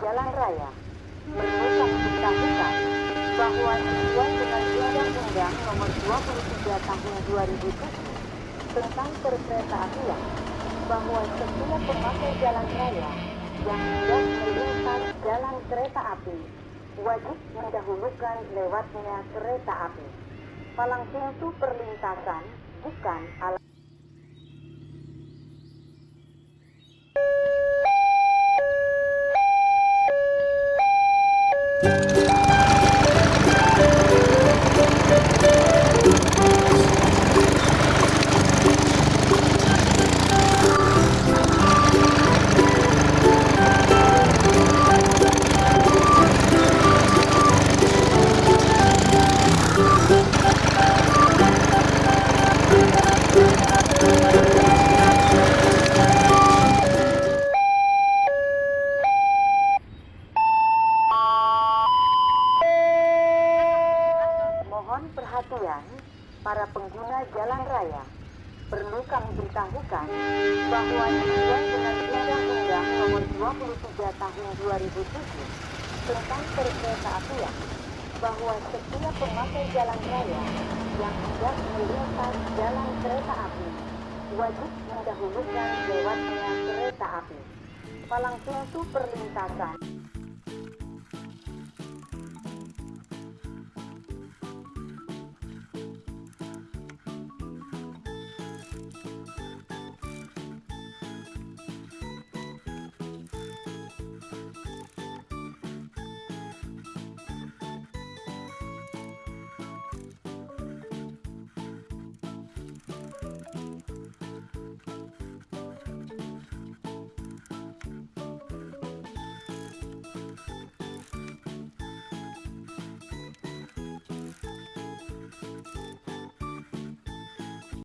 jalan raya perlu beritahukan bahwa sesuai dengan Undang-Undang Nomor 23 Tahun 2007 tentang perkereta apian bahwa setiap pemakai jalan raya yang hendak melintas jalan kereta api wajib mendahulukan lewatnya kereta api. Palang pintu perlintasan bukan alat Mohon perhatian para pengguna jalan raya. Perlu kami beritahukan bahwa sesuai dengan Undang-Undang Nomor 23 Tahun 2007 tentang perkereta apian bahwa setiap pemakai jalan raya yang hendak melintas jalan kereta api wajib mendahulukan lewatnya kereta api. Palang pintu perlintasan